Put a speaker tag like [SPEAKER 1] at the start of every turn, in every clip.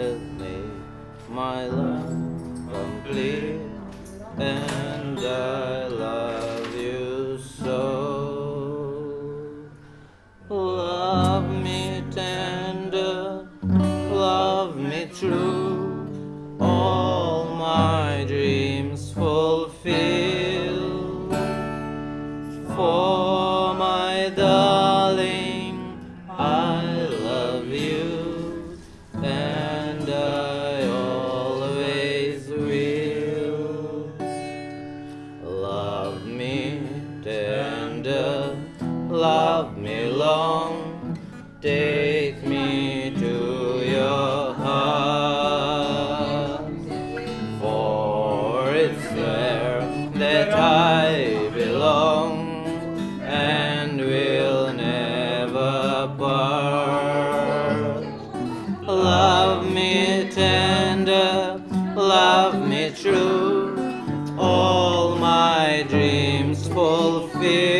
[SPEAKER 1] help me, my life complete. And Love me long, take me to your heart. For it's there that I belong and will never part. Love me tender, love me true, all my dreams fulfilled.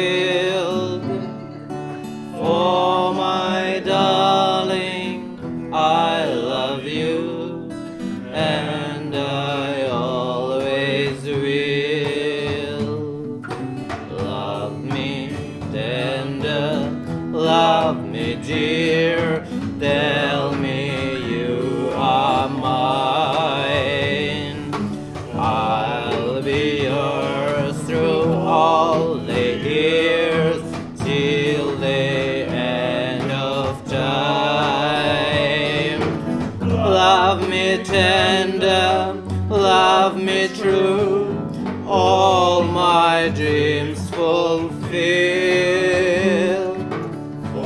[SPEAKER 1] I love you, and I always will. Love me tender, love me dear, tell Love me tender, love me true, all my dreams fulfill.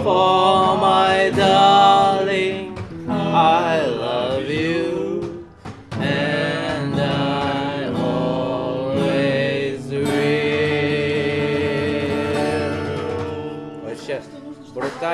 [SPEAKER 1] For my darling, I love you, and I always will.